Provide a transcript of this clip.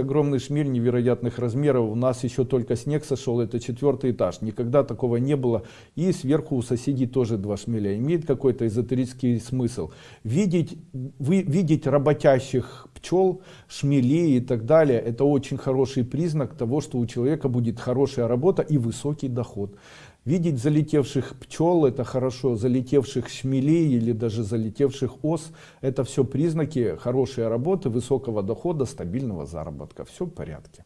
Огромный шмель невероятных размеров. У нас еще только снег сошел, это четвертый этаж. Никогда такого не было. И сверху у соседей тоже два шмеля. Имеет какой-то эзотерический смысл. Видеть, вы, видеть работящих пчел, шмелей и так далее, это очень хороший признак того, что у человека будет хорошая работа и высокий доход. Видеть залетевших пчел, это хорошо, залетевших шмелей или даже залетевших ос, это все признаки хорошей работы, высокого дохода, стабильного заработка. Все в порядке.